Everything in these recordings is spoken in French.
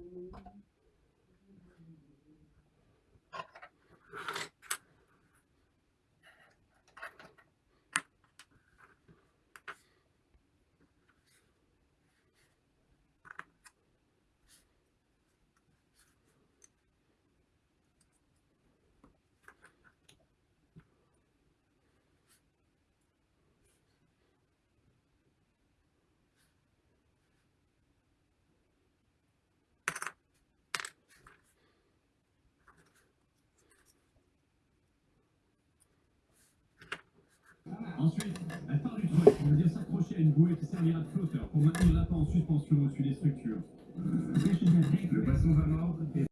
음. Ensuite, elle part du truc, on veut dire s'accrocher à une bouée qui servira de flotteur pour maintenir l'appât en suspension au-dessus des structures. Et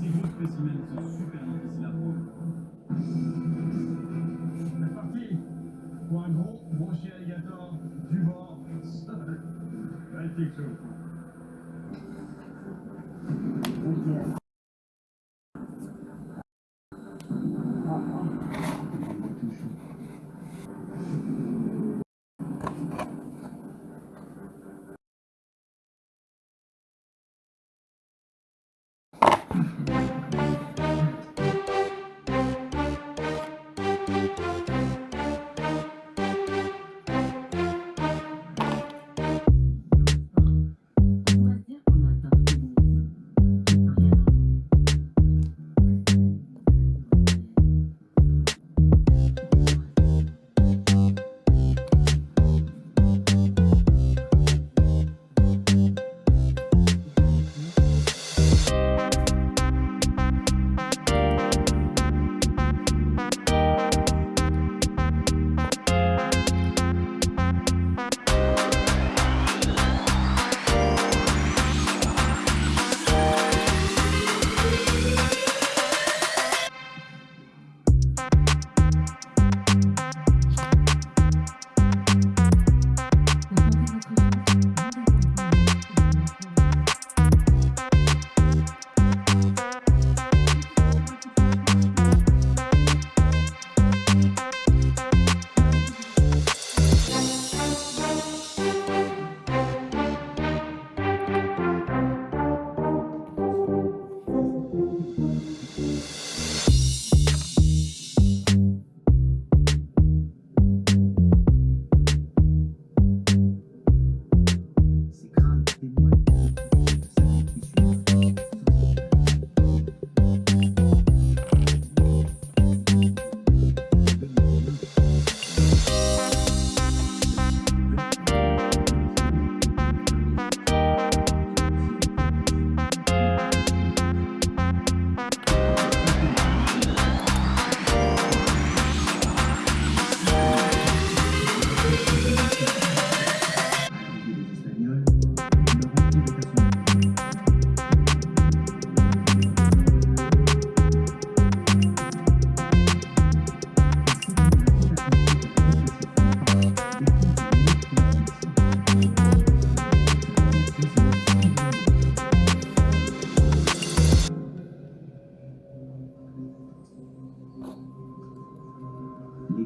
Ces gros spécimens sont super difficiles à prendre. C'est parti pour un gros brochet alligator du bord. Magnifique chose.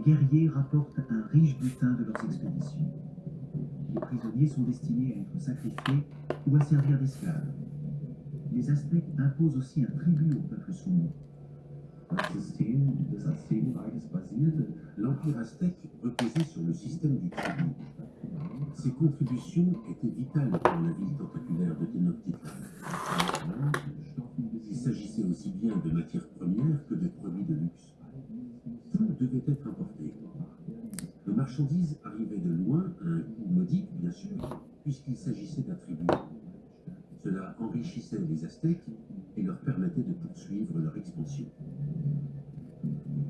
Guerriers rapportent un riche butin de leurs expéditions. Les prisonniers sont destinés à être sacrifiés ou à servir d'esclaves. Les Aztèques imposent aussi un tribut au peuple soumis. Des Aztekenreiches basierte, l'Empire aztèque reposait sur le système du tribut. Ces contributions étaient vitales pour la vie tentaculaire de Tenochtitlan. Il s'agissait aussi bien de matières premières que de produits de luxe. Tout devait être importé. Les marchandises arrivaient de loin à un coût modique, bien sûr, puisqu'il s'agissait d'un tribut. Cela enrichissait les Aztèques et leur permettait de poursuivre leur expansion.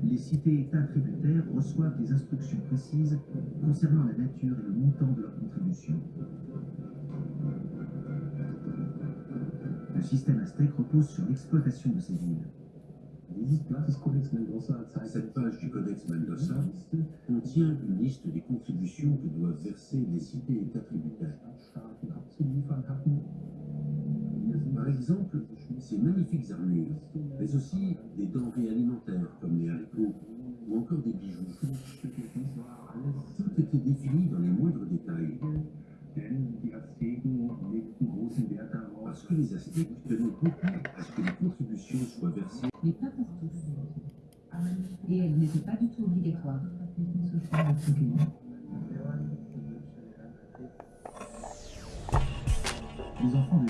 Les cités-États tributaires reçoivent des instructions précises concernant la nature et le montant de leurs contributions. Le système aztèque repose sur l'exploitation de ces villes. Cette page du Codex Mendoza contient une liste des contributions que doivent verser les cités-États tributaires. Par exemple, ces magnifiques armures, mais aussi des denrées alimentaires comme les haricots ou encore des bijoux. Tout était défini dans les moindres détails. Parce que les Aztèques tenaient beaucoup à ce que les contributions soient versées Mais pas pour tous. Et elles n'étaient pas du tout obligatoires. Les enfants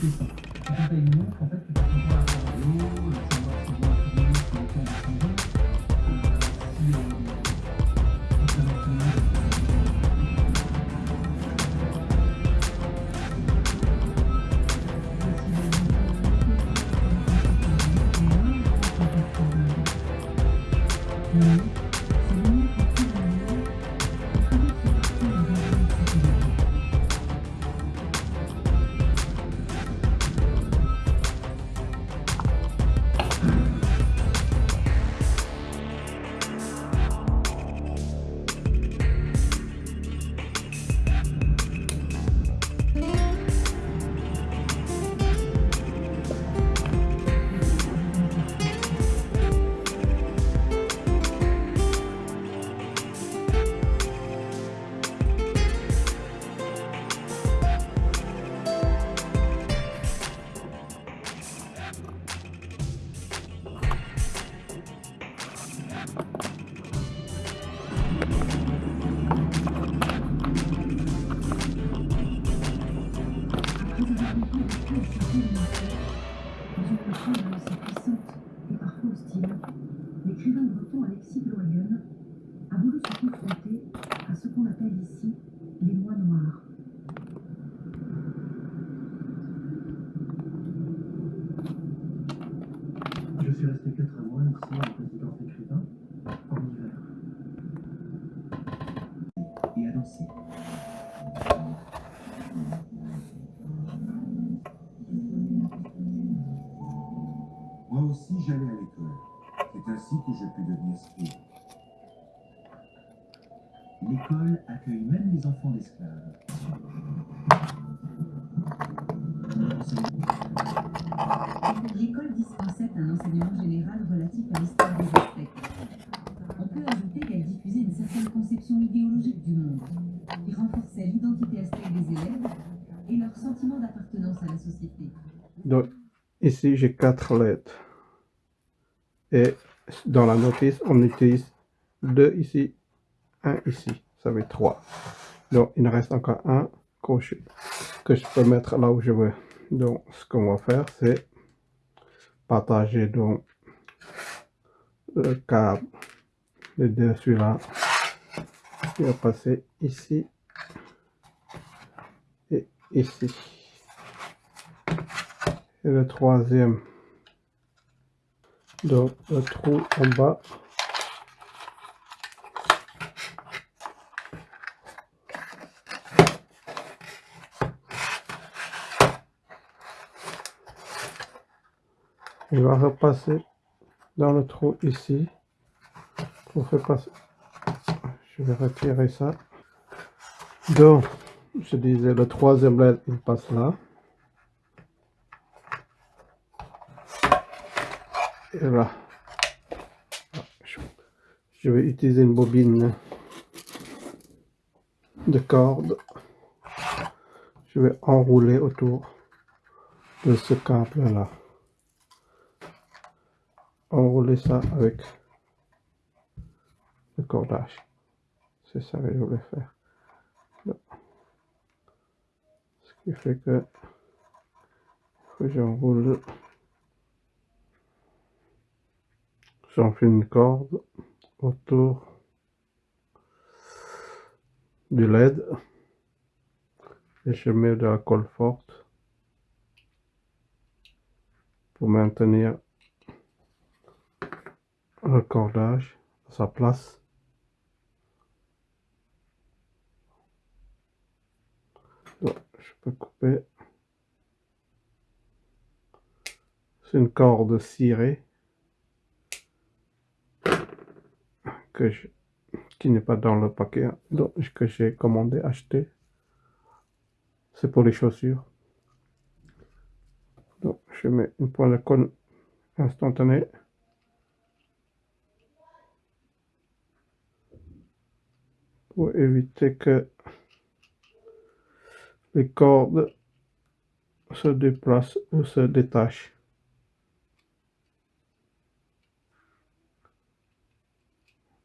Mm-hmm. L'écrivain breton Alexis Bloyen a voulu se confronter à ce qu'on appelle ici L'école dispensait un enseignement général relatif à l'histoire des Aztèques. On peut ajouter qu'elle diffusait une certaine conception idéologique du monde, qui renforçait l'identité aztèque des élèves et leur sentiment d'appartenance à la société. Donc, ici, j'ai quatre lettres. Et dans la notice, on utilise deux ici, un ici. Ça fait trois. Donc, il me reste encore un crochet que je peux mettre là où je veux. Donc, ce qu'on va faire, c'est partager donc le câble de dessus là. Il va passer ici et ici. Et le troisième, donc le trou en bas. Il va repasser dans le trou ici pour faire passer. Je vais retirer ça. Donc, je disais, le troisième LED, il passe là. Et là. Je vais utiliser une bobine de corde. Je vais enrouler autour de ce câble là enrouler ça avec le cordage. C'est ça que je voulais faire. Ce qui fait que, que j'enroule. J'enfile une corde autour du LED et je mets de la colle forte pour maintenir le cordage à sa place. je peux couper. C'est une corde cirée que je, qui n'est pas dans le paquet donc, que j'ai commandé, acheté. C'est pour les chaussures. Donc je mets une pointe de colle instantanée. Pour éviter que les cordes se déplacent ou se détachent.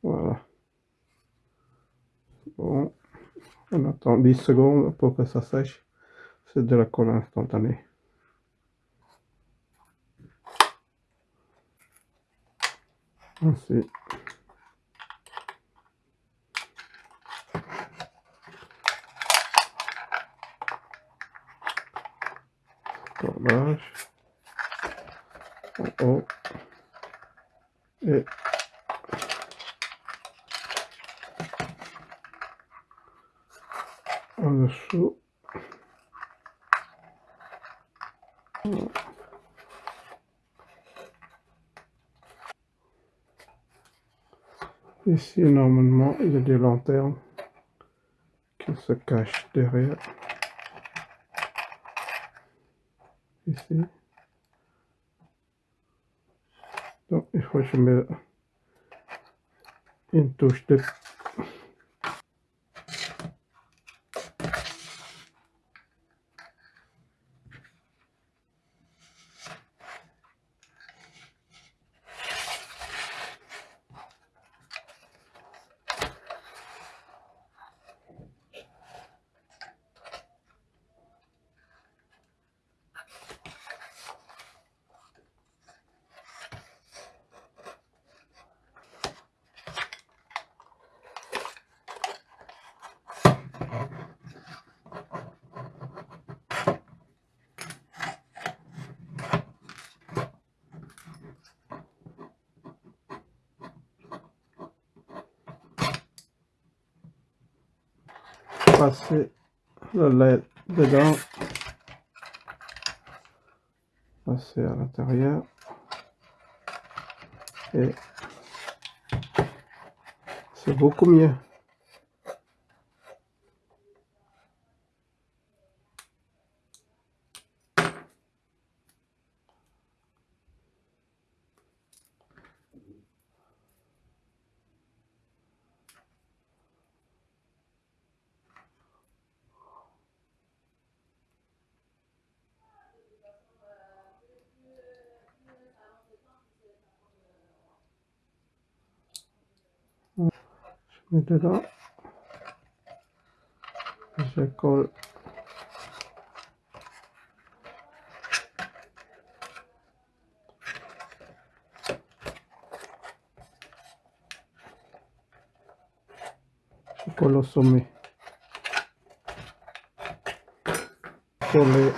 Voilà. Bon, on attend 10 secondes pour que ça sèche. C'est de la colle instantanée. En haut et en dessous. Ici normalement il y a des lanternes qui se cachent derrière ici. Donc il faut que je mette une touche de passer le lait dedans passer à l'intérieur. Et c'est beaucoup mieux Je mets dedans. Je colle. Je colle au sommet. Coller.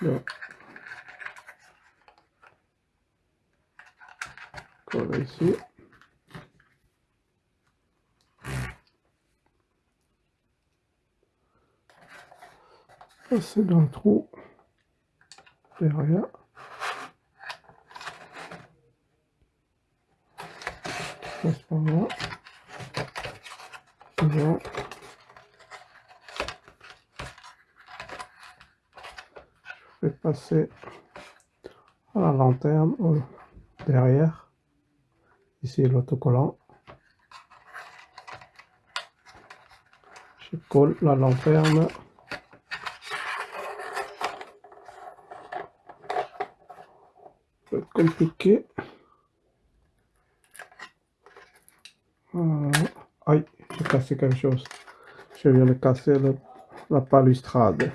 Ça. Donc, coller ici. Passer dans le trou derrière. Passe par là. C'est bon. Je vais passer à la lanterne au- derrière. Ici l'autocollant. Je colle la lanterne. Compliqué. Voilà. Aïe, j'ai cassé quelque chose. Je viens de casser le- la balustrade.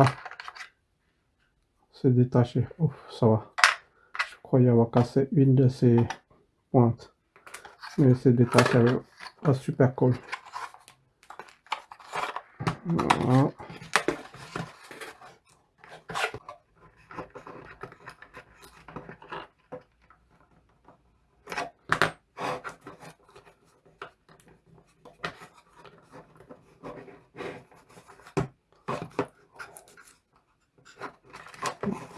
Ah, c'est détaché. Ouf, ça va. Je croyais avoir cassé une de ces pointes. Mais c'est détaché avec un super. Voilà.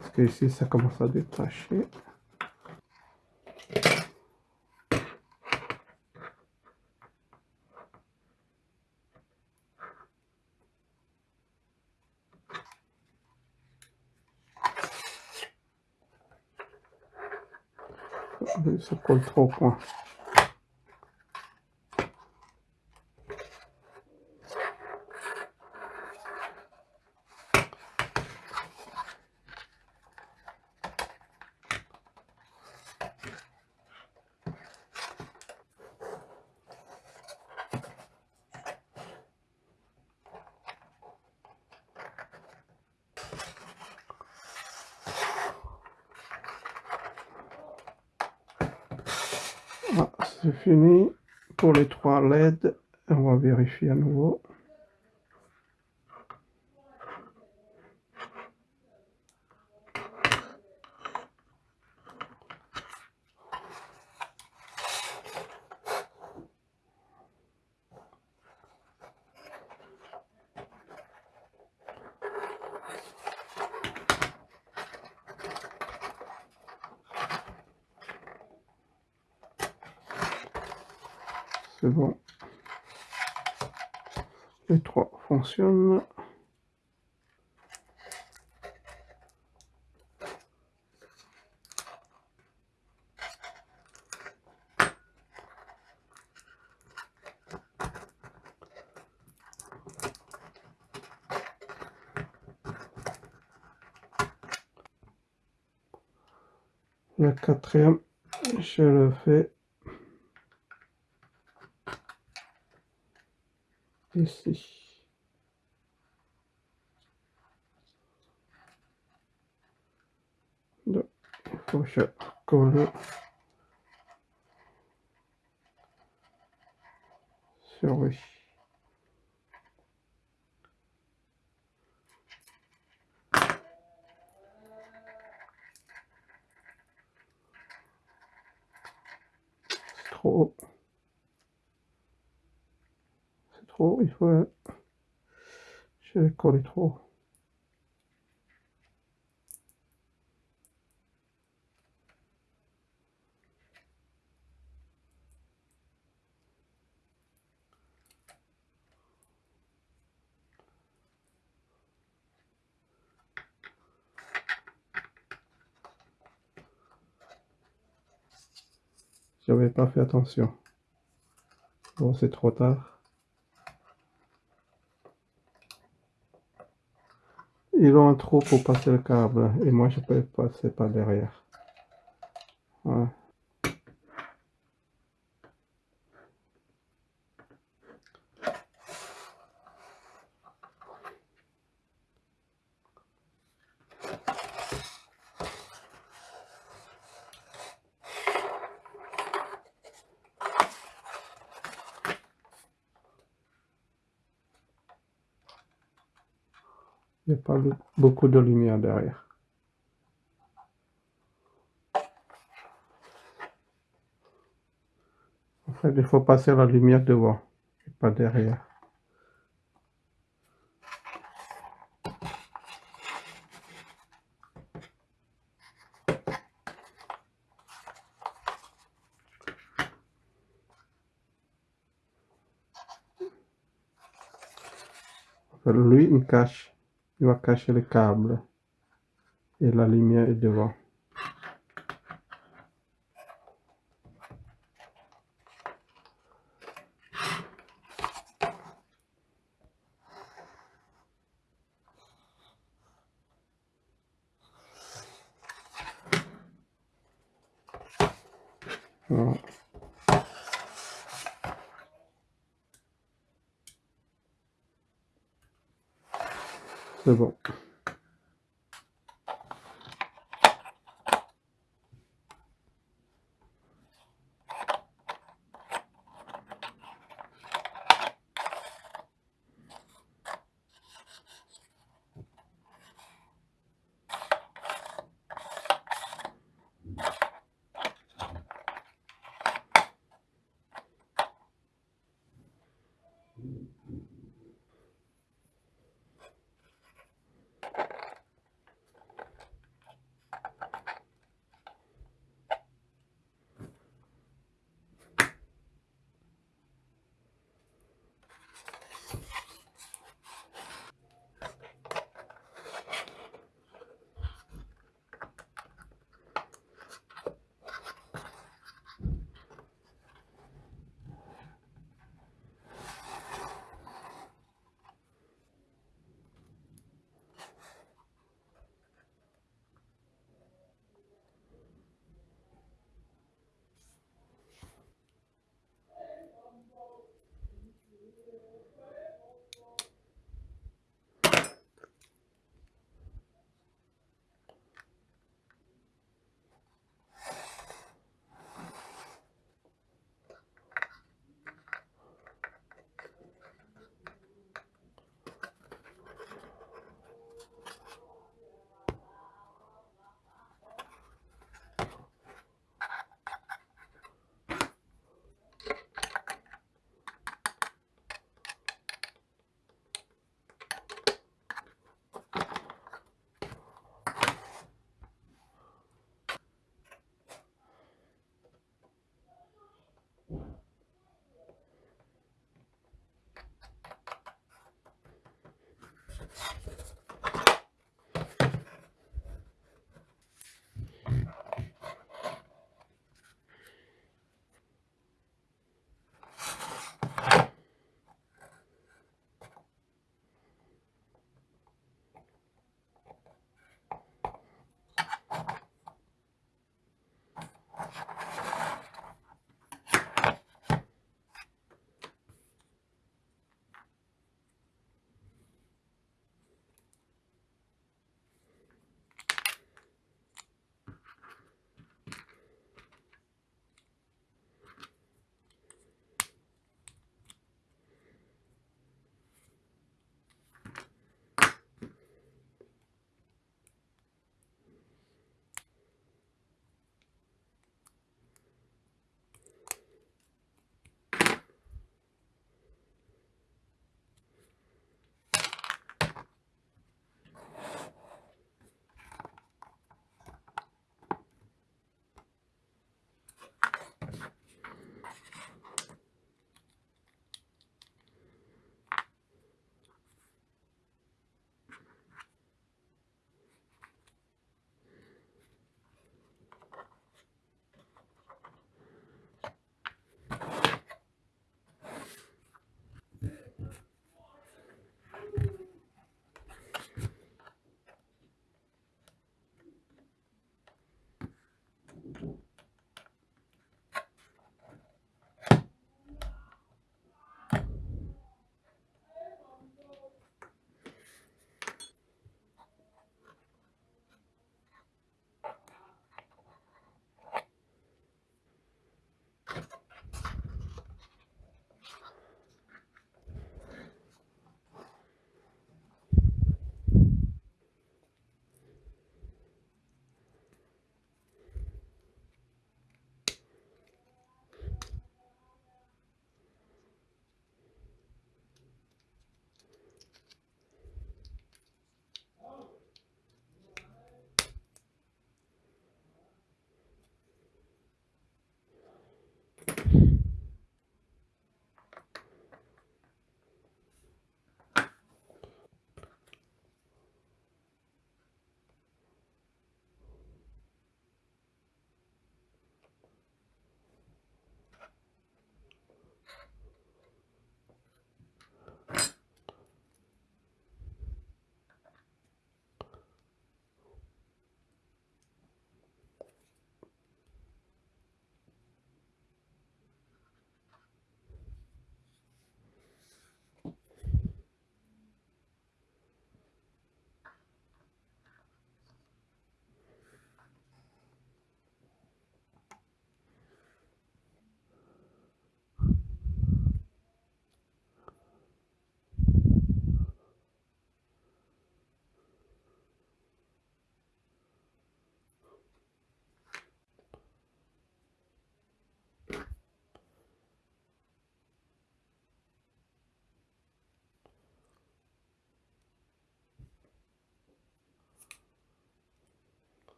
Parce que ici ça commence à détacher. Ça colle trop au point. Ah, c'est fini pour les trois LED. On va vérifier à nouveau. Les trois fonctionnent. Le quatrième, je le fais ici. Donc, il faut que je sur. trop, il faut... Je connais trop. J'avais pas fait attention. Bon, c'est trop tard. Ils ont un trou pour passer le câble et moi je peux passer par derrière. Ouais. Il n'y a beaucoup de lumière derrière. En fait, il faut passer la lumière devant, et pas derrière. Lui, il cache. Il va cacher le câble. Et la lumière est devant.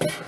Aztèques.